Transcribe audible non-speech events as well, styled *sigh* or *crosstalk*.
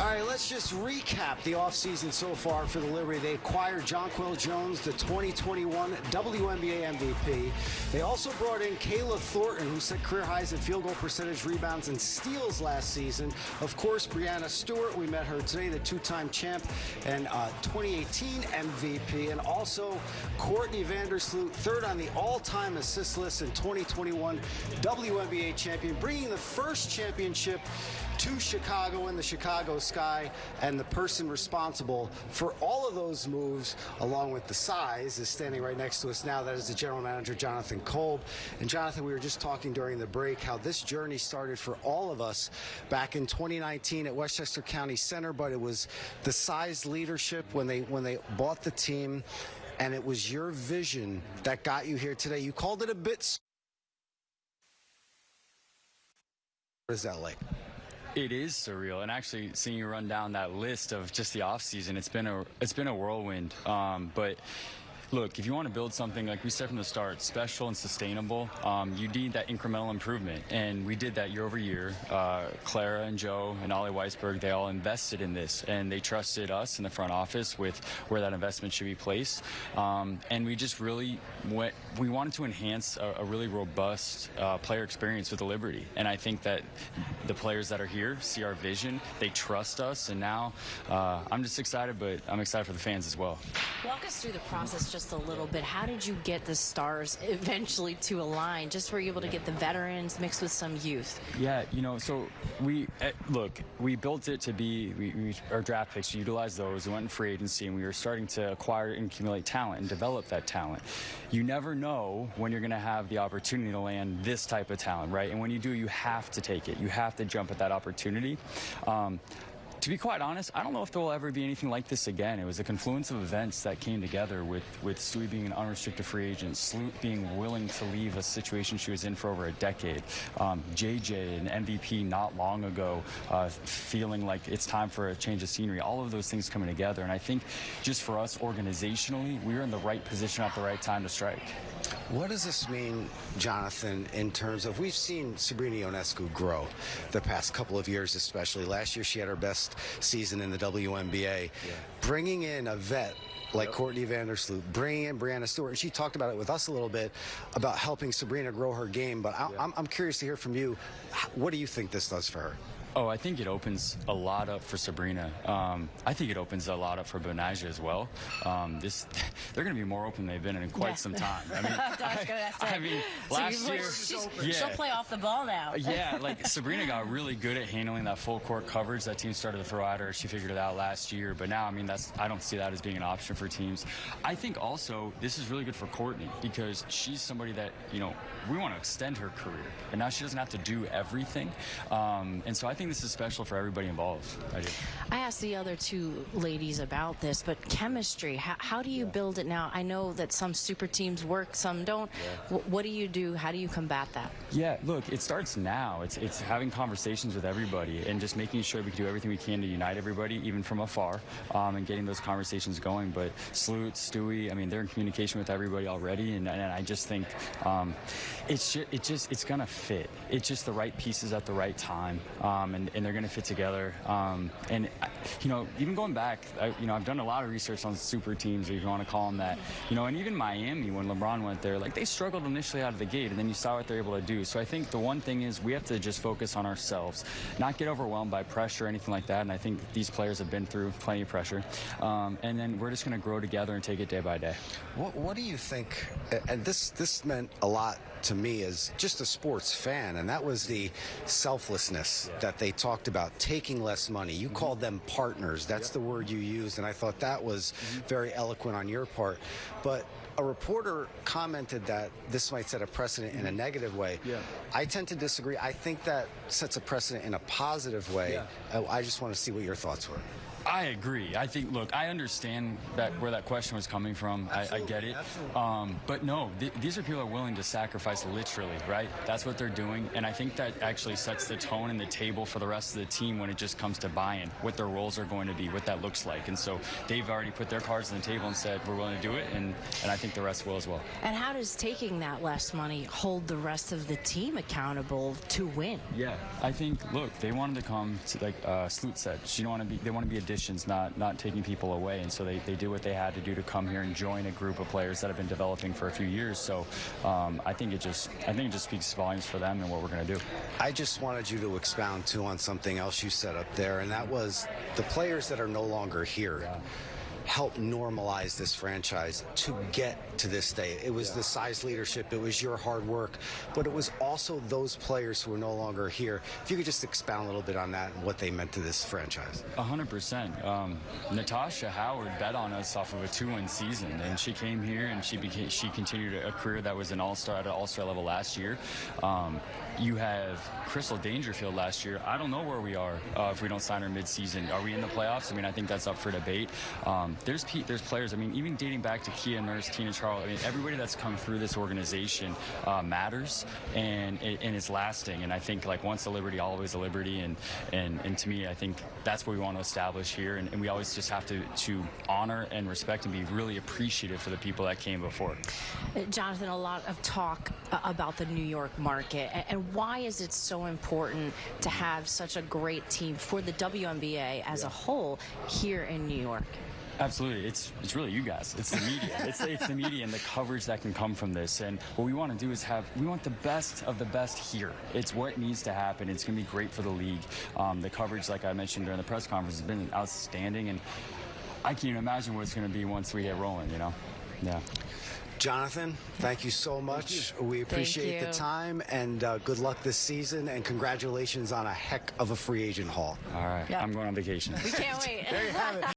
All right, let's just recap the offseason so far for the Liberty. They acquired Jonquel Jones, the 2021 WNBA MVP. They also brought in Kayla Thornton, who set career highs in field goal percentage, rebounds, and steals last season. Of course, Breanna Stewart, we met her today, the two-time champ and uh, 2018 MVP. And also Courtney Vandersloot, third on the all-time assist list in 2021 WNBA champion, bringing the first championship to Chicago in the Chicago sky, and the person responsible for all of those moves, along with the Tsais, is standing right next to us now. That is the general manager, Jonathan Kolb. And Jonathan, we were just talking during the break how this journey started for all of us back in 2019 at Westchester County Center, but it was the Tsais leadership when they when they bought the team, and it was your vision that got you here today. You called it a bit. What is that like? It is surreal, and actually seeing you run down that list of just the off season, it's been a it's been a whirlwind. Um, but look, if you want to build something, like we said from the start, special and sustainable, um, you need that incremental improvement. And we did that year over year. Uh, Clara and Joe and Ollie Weisberg, they all invested in this, and they trusted us in the front office with where that investment should be placed. Um, and we just really went, we wanted to enhance a, a really robust uh, player experience with the Liberty. And I think that the players that are here see our vision, they trust us, and now uh, I'm just excited, but I'm excited for the fans as well. Walk us through the process just a little bit. How did you get the stars *laughs* eventually to align? Just were you able to get the veterans mixed with some youth? Yeah, you know, so we uh, look, we built it to be we, we, our draft picks. Utilized those. We went in free agency, and we were starting to acquire and accumulate talent and develop that talent. You never know when you're going to have the opportunity to land this type of talent, right? And when you do, you have to take it. You have to jump at that opportunity. Um, to be quite honest, I don't know if there will ever be anything like this again. It was a confluence of events that came together with, with Stewie being an unrestricted free agent, Sloot being willing to leave a situation she was in for over a decade, um, JJ, an MVP not long ago, uh, feeling like it's time for a change of scenery. All of those things coming together. And I think just for us organizationally, we were in the right position at the right time to strike. What does this mean, Jonathan, in terms of we've seen Sabrina Ionescu grow the past couple of years, especially. Last year, she had her best season in the WNBA. Yeah. Bringing in a vet like yep. Courtney Vandersloot, bringing in Breanna Stewart. And she talked about it with us a little bit about helping Sabrina grow her game. But I, yeah. I'm curious to hear from you. What do you think this does for her? Oh, I think it opens a lot up for Sabrina. Um, I think it opens a lot up for Betnijah as well. Um, this, *laughs* they're going to be more open than they've been in quite yeah. some time. I *laughs* mean, I, *laughs* I, mean so last year, yeah. she'll play off the ball now. yeah, like Sabrina got really good at handling that full court coverage that team started to throw at her. She figured it out last year, but now, I mean, that's I don't see that as being an option for teams. I think also this is really good for Courtney because she's somebody that you know we want to extend her career, and now she doesn't have to do everything. Um, and so I think this is special for everybody involved. I, I asked the other two ladies about this, but chemistry, how, how do you yeah. build it now? I know that some super teams work, some don't. Yeah. what do you do? How do you combat that? Yeah, look, it starts now. It's, it's having conversations with everybody and just making sure we can do everything we can to unite everybody, even from afar, um, and getting those conversations going. But Sloot, Stewie, I mean, they're in communication with everybody already, and, and I just think um, it's just, it just it's gonna fit. It's just the right pieces at the right time. Um, um, and, and, they're going to fit together. Um, and you know, even going back, I, you know, I've done a lot of research on super teams, if you want to call them that. You know, and even Miami when LeBron went there, like they struggled initially out of the gate, and then you saw what they're able to do. So I think the one thing is we have to just focus on ourselves, not get overwhelmed by pressure or anything like that. And I think these players have been through plenty of pressure. Um, and then we're just going to grow together and take it day by day. What, what do you think? And this this meant a lot to me as just a sports fan, and that was the selflessness yeah. that they talked about, taking less money. You mm -hmm. called them partners. That's yeah. the word you used, and I thought that was mm -hmm. very eloquent on your part. But a reporter commented that this might set a precedent in a mm-hmm. negative way. Yeah. I tend to disagree. I think that sets a precedent in a positive way. Yeah. I just want to see what your thoughts were. I agree. I think. Look, I understand that where that question was coming from. I, I get it. Um, but no, th- these are people who are willing to sacrifice literally, right? That's what they're doing, and I think that actually sets the tone and the table for the rest of the team when it just comes to buy-in, what their roles are going to be, what that looks like, and so they've already put their cards on the table and said we're willing to do it, and and I think the rest will as well. And how does taking that less money hold the rest of the team accountable to win? Yeah, I think. Look, they wanted to come to like uh, Sloot said. She don't want to be. They want to be additions, not not taking people away. And so they, they did what they had to do to come here and join a group of players that have been developing for a few years. So um, I think it just I think it just speaks volumes for them and what we're going to do. I just wanted you to expound too on something else you said up there, and that was the players that are no longer here. Help normalize this franchise to get to this day. It was the Tsais leadership, it was your hard work, but it was also those players who are no longer here. If you could just expound a little bit on that and what they meant to this franchise. A hundred percent. Um, Natasha Howard bet on us off of a two-win season, and she came here and she became she continued a career that was an all-star at an all-star level last year. Um, you have Crystal Dangerfield last year. I don't know where we are uh, if we don't sign her mid-season. Are we in the playoffs? I mean, I think that's up for debate. Um, there's there's players. I mean, even dating back to Kia Nurse, Tina Charles. I mean, everybody that's come through this organization uh, matters, and and it's lasting. And I think like once a Liberty, always a Liberty. And and and to me, I think that's what we want to establish here. And, and we always just have to to honor and respect and be really appreciative for the people that came before. Jonathan, a lot of talk uh, about the New York market, and why is it so important to have such a great team for the WNBA as a whole here in New York? Absolutely, it's it's really you guys. It's the media. it's it's the media and the coverage that can come from this. And what we want to do is have we want the best of the best here. It's what needs to happen. It's going to be great for the league. Um, the coverage, like I mentioned during the press conference, has been outstanding, and I can't even imagine what it's going to be once we get rolling. You know, yeah. Jonathan, thank you so much. We appreciate the time and uh, good luck this season and congratulations on a heck of a free agent haul. All right, Yeah. I'm going on vacation. We can't *laughs* wait. There you have it.